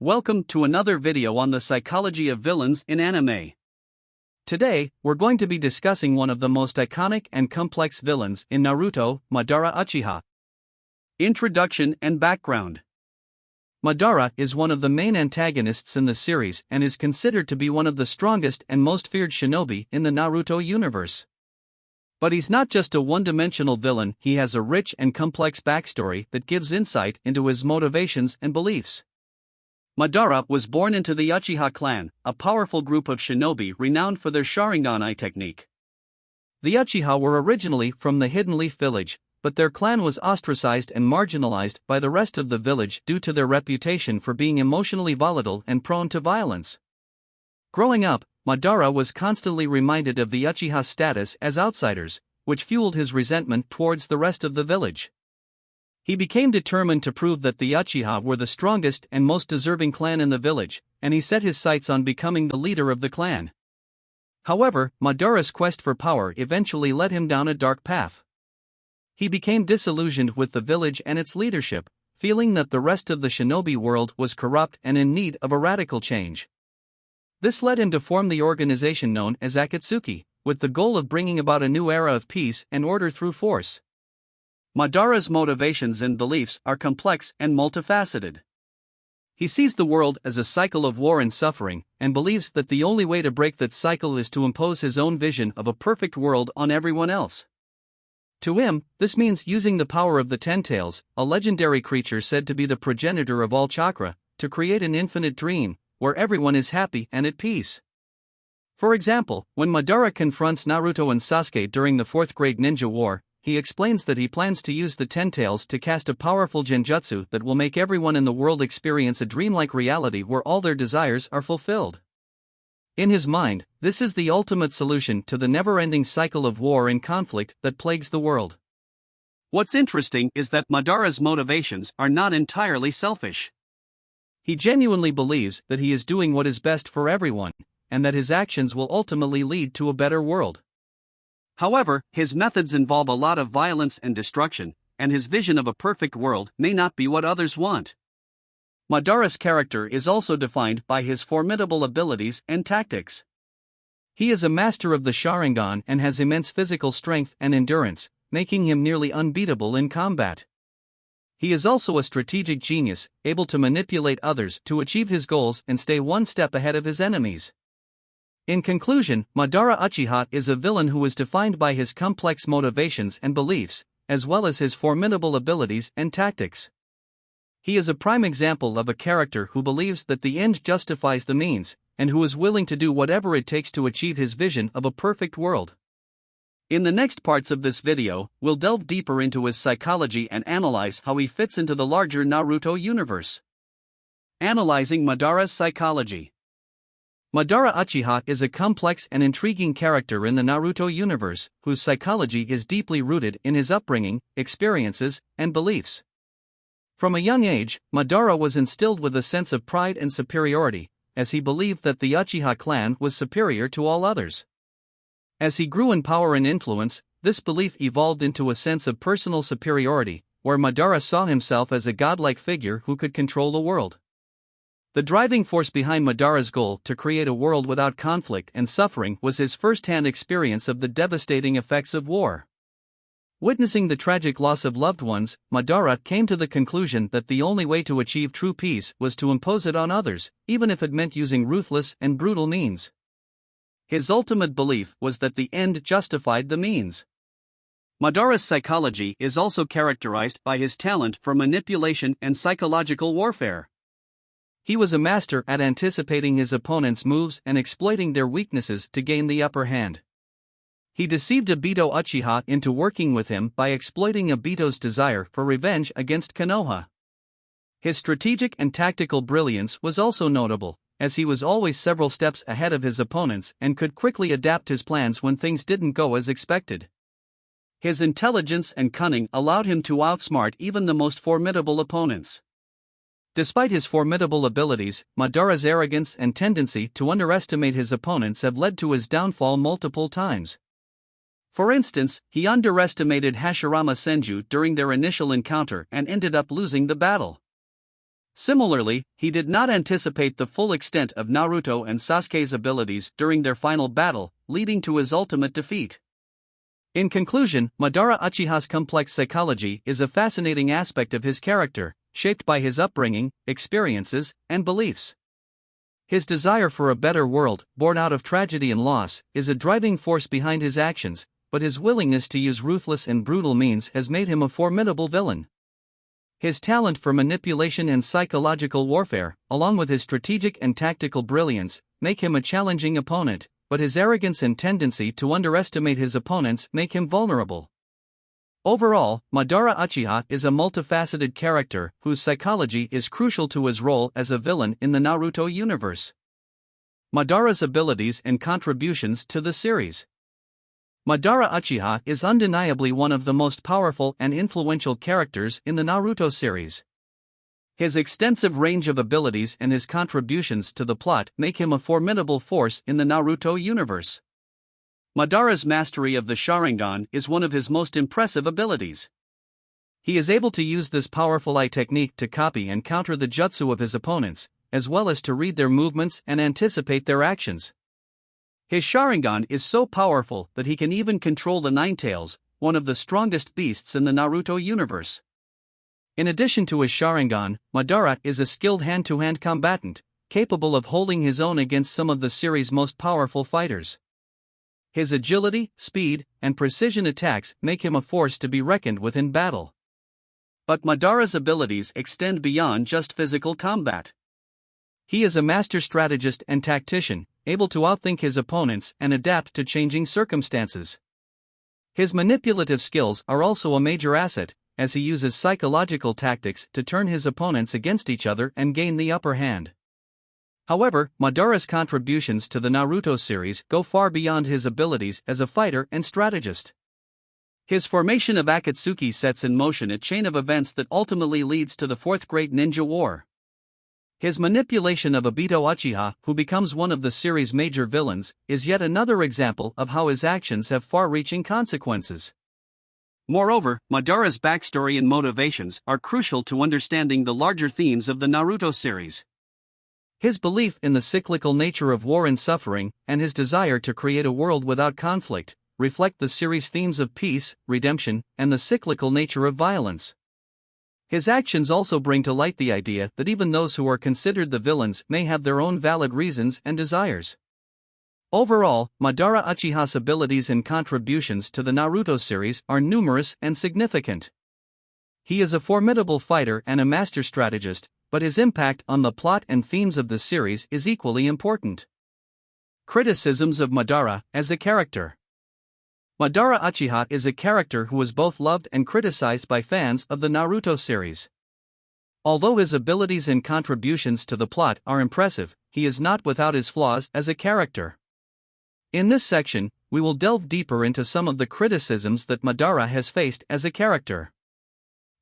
Welcome to another video on the psychology of villains in anime. Today, we're going to be discussing one of the most iconic and complex villains in Naruto, Madara Uchiha. Introduction and Background Madara is one of the main antagonists in the series and is considered to be one of the strongest and most feared shinobi in the Naruto universe. But he's not just a one dimensional villain, he has a rich and complex backstory that gives insight into his motivations and beliefs. Madara was born into the Uchiha clan, a powerful group of shinobi renowned for their Sharingan eye technique. The Uchiha were originally from the Hidden Leaf village, but their clan was ostracized and marginalized by the rest of the village due to their reputation for being emotionally volatile and prone to violence. Growing up, Madara was constantly reminded of the Uchiha's status as outsiders, which fueled his resentment towards the rest of the village. He became determined to prove that the Uchiha were the strongest and most deserving clan in the village, and he set his sights on becoming the leader of the clan. However, Madara's quest for power eventually led him down a dark path. He became disillusioned with the village and its leadership, feeling that the rest of the shinobi world was corrupt and in need of a radical change. This led him to form the organization known as Akatsuki, with the goal of bringing about a new era of peace and order through force. Madara's motivations and beliefs are complex and multifaceted. He sees the world as a cycle of war and suffering, and believes that the only way to break that cycle is to impose his own vision of a perfect world on everyone else. To him, this means using the power of the Ten Tails, a legendary creature said to be the progenitor of all chakra, to create an infinite dream, where everyone is happy and at peace. For example, when Madara confronts Naruto and Sasuke during the fourth great ninja war, he explains that he plans to use the Ten Tails to cast a powerful genjutsu that will make everyone in the world experience a dreamlike reality where all their desires are fulfilled. In his mind, this is the ultimate solution to the never ending cycle of war and conflict that plagues the world. What's interesting is that Madara's motivations are not entirely selfish. He genuinely believes that he is doing what is best for everyone, and that his actions will ultimately lead to a better world. However, his methods involve a lot of violence and destruction, and his vision of a perfect world may not be what others want. Madara's character is also defined by his formidable abilities and tactics. He is a master of the Sharingan and has immense physical strength and endurance, making him nearly unbeatable in combat. He is also a strategic genius, able to manipulate others to achieve his goals and stay one step ahead of his enemies. In conclusion, Madara Uchiha is a villain who is defined by his complex motivations and beliefs, as well as his formidable abilities and tactics. He is a prime example of a character who believes that the end justifies the means, and who is willing to do whatever it takes to achieve his vision of a perfect world. In the next parts of this video, we'll delve deeper into his psychology and analyze how he fits into the larger Naruto universe. Analyzing Madara's psychology. Madara Uchiha is a complex and intriguing character in the Naruto universe, whose psychology is deeply rooted in his upbringing, experiences, and beliefs. From a young age, Madara was instilled with a sense of pride and superiority, as he believed that the Uchiha clan was superior to all others. As he grew in power and influence, this belief evolved into a sense of personal superiority, where Madara saw himself as a godlike figure who could control the world. The driving force behind Madara's goal to create a world without conflict and suffering was his first hand experience of the devastating effects of war. Witnessing the tragic loss of loved ones, Madara came to the conclusion that the only way to achieve true peace was to impose it on others, even if it meant using ruthless and brutal means. His ultimate belief was that the end justified the means. Madara's psychology is also characterized by his talent for manipulation and psychological warfare. He was a master at anticipating his opponent's moves and exploiting their weaknesses to gain the upper hand. He deceived Obito Uchiha into working with him by exploiting Obito's desire for revenge against Konoha. His strategic and tactical brilliance was also notable, as he was always several steps ahead of his opponents and could quickly adapt his plans when things didn't go as expected. His intelligence and cunning allowed him to outsmart even the most formidable opponents. Despite his formidable abilities, Madara's arrogance and tendency to underestimate his opponents have led to his downfall multiple times. For instance, he underestimated Hashirama Senju during their initial encounter and ended up losing the battle. Similarly, he did not anticipate the full extent of Naruto and Sasuke's abilities during their final battle, leading to his ultimate defeat. In conclusion, Madara Uchiha's complex psychology is a fascinating aspect of his character, shaped by his upbringing, experiences, and beliefs. His desire for a better world, born out of tragedy and loss, is a driving force behind his actions, but his willingness to use ruthless and brutal means has made him a formidable villain. His talent for manipulation and psychological warfare, along with his strategic and tactical brilliance, make him a challenging opponent, but his arrogance and tendency to underestimate his opponents make him vulnerable. Overall, Madara Uchiha is a multifaceted character whose psychology is crucial to his role as a villain in the Naruto universe. Madara's abilities and contributions to the series. Madara Uchiha is undeniably one of the most powerful and influential characters in the Naruto series. His extensive range of abilities and his contributions to the plot make him a formidable force in the Naruto universe. Madara's mastery of the Sharingan is one of his most impressive abilities. He is able to use this powerful eye technique to copy and counter the jutsu of his opponents, as well as to read their movements and anticipate their actions. His Sharingan is so powerful that he can even control the Nine Tails, one of the strongest beasts in the Naruto universe. In addition to his Sharingan, Madara is a skilled hand to hand combatant, capable of holding his own against some of the series' most powerful fighters. His agility, speed, and precision attacks make him a force to be reckoned with in battle. But Madara's abilities extend beyond just physical combat. He is a master strategist and tactician, able to outthink his opponents and adapt to changing circumstances. His manipulative skills are also a major asset, as he uses psychological tactics to turn his opponents against each other and gain the upper hand. However, Madara's contributions to the Naruto series go far beyond his abilities as a fighter and strategist. His formation of Akatsuki sets in motion a chain of events that ultimately leads to the Fourth Great Ninja War. His manipulation of Obito Uchiha, who becomes one of the series' major villains, is yet another example of how his actions have far reaching consequences. Moreover, Madara's backstory and motivations are crucial to understanding the larger themes of the Naruto series. His belief in the cyclical nature of war and suffering, and his desire to create a world without conflict, reflect the series' themes of peace, redemption, and the cyclical nature of violence. His actions also bring to light the idea that even those who are considered the villains may have their own valid reasons and desires. Overall, Madara Uchiha's abilities and contributions to the Naruto series are numerous and significant. He is a formidable fighter and a master strategist, but his impact on the plot and themes of the series is equally important. Criticisms of Madara as a character Madara Uchiha is a character who is both loved and criticized by fans of the Naruto series. Although his abilities and contributions to the plot are impressive, he is not without his flaws as a character. In this section, we will delve deeper into some of the criticisms that Madara has faced as a character.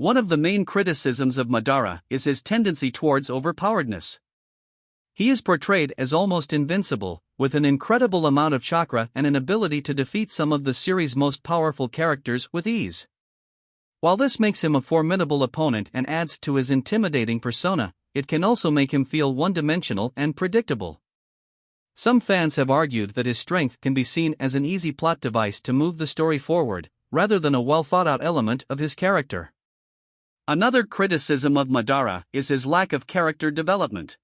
One of the main criticisms of Madara is his tendency towards overpoweredness. He is portrayed as almost invincible, with an incredible amount of chakra and an ability to defeat some of the series' most powerful characters with ease. While this makes him a formidable opponent and adds to his intimidating persona, it can also make him feel one dimensional and predictable. Some fans have argued that his strength can be seen as an easy plot device to move the story forward, rather than a well thought out element of his character. Another criticism of Madara is his lack of character development.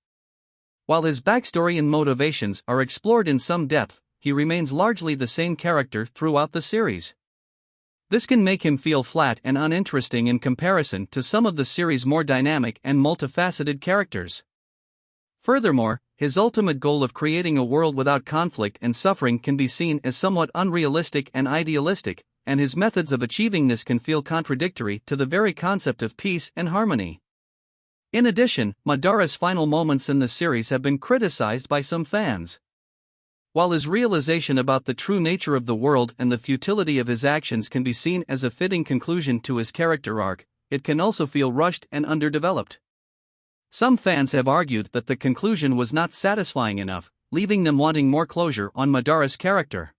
While his backstory and motivations are explored in some depth, he remains largely the same character throughout the series. This can make him feel flat and uninteresting in comparison to some of the series' more dynamic and multifaceted characters. Furthermore, his ultimate goal of creating a world without conflict and suffering can be seen as somewhat unrealistic and idealistic, and his methods of achieving this can feel contradictory to the very concept of peace and harmony. In addition, Madara's final moments in the series have been criticized by some fans. While his realization about the true nature of the world and the futility of his actions can be seen as a fitting conclusion to his character arc, it can also feel rushed and underdeveloped. Some fans have argued that the conclusion was not satisfying enough, leaving them wanting more closure on Madara's character.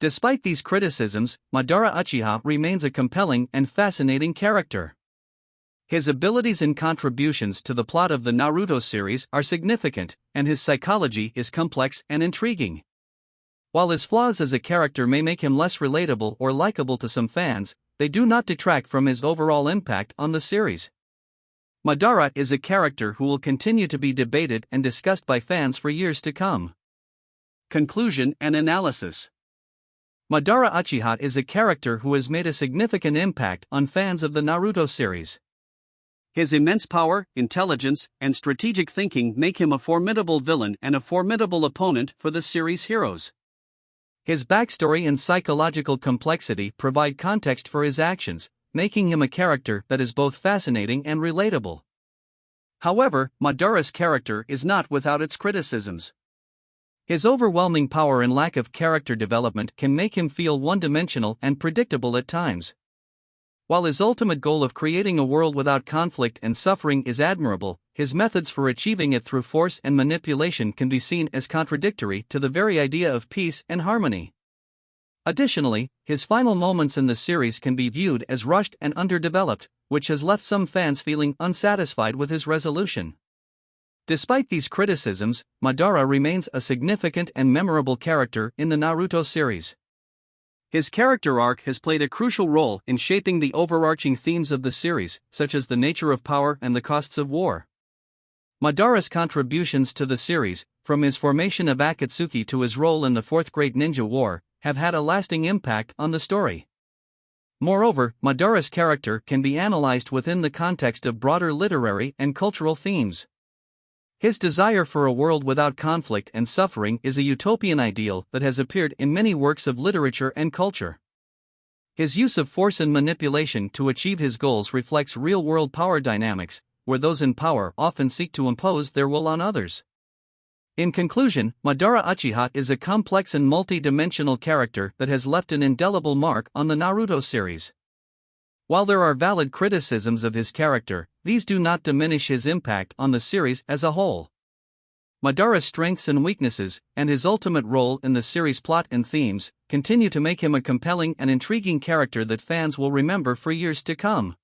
Despite these criticisms, Madara Uchiha remains a compelling and fascinating character. His abilities and contributions to the plot of the Naruto series are significant, and his psychology is complex and intriguing. While his flaws as a character may make him less relatable or likable to some fans, they do not detract from his overall impact on the series. Madara is a character who will continue to be debated and discussed by fans for years to come. Conclusion and Analysis Madara Uchiha is a character who has made a significant impact on fans of the Naruto series. His immense power, intelligence, and strategic thinking make him a formidable villain and a formidable opponent for the series' heroes. His backstory and psychological complexity provide context for his actions, making him a character that is both fascinating and relatable. However, Madara's character is not without its criticisms. His overwhelming power and lack of character development can make him feel one dimensional and predictable at times. While his ultimate goal of creating a world without conflict and suffering is admirable, his methods for achieving it through force and manipulation can be seen as contradictory to the very idea of peace and harmony. Additionally, his final moments in the series can be viewed as rushed and underdeveloped, which has left some fans feeling unsatisfied with his resolution. Despite these criticisms, Madara remains a significant and memorable character in the Naruto series. His character arc has played a crucial role in shaping the overarching themes of the series, such as the nature of power and the costs of war. Madara's contributions to the series, from his formation of Akatsuki to his role in the Fourth Great Ninja War, have had a lasting impact on the story. Moreover, Madara's character can be analyzed within the context of broader literary and cultural themes. His desire for a world without conflict and suffering is a utopian ideal that has appeared in many works of literature and culture. His use of force and manipulation to achieve his goals reflects real world power dynamics, where those in power often seek to impose their will on others. In conclusion, Madara Uchiha is a complex and multi dimensional character that has left an indelible mark on the Naruto series. While there are valid criticisms of his character, these do not diminish his impact on the series as a whole. Madara's strengths and weaknesses, and his ultimate role in the series' plot and themes, continue to make him a compelling and intriguing character that fans will remember for years to come.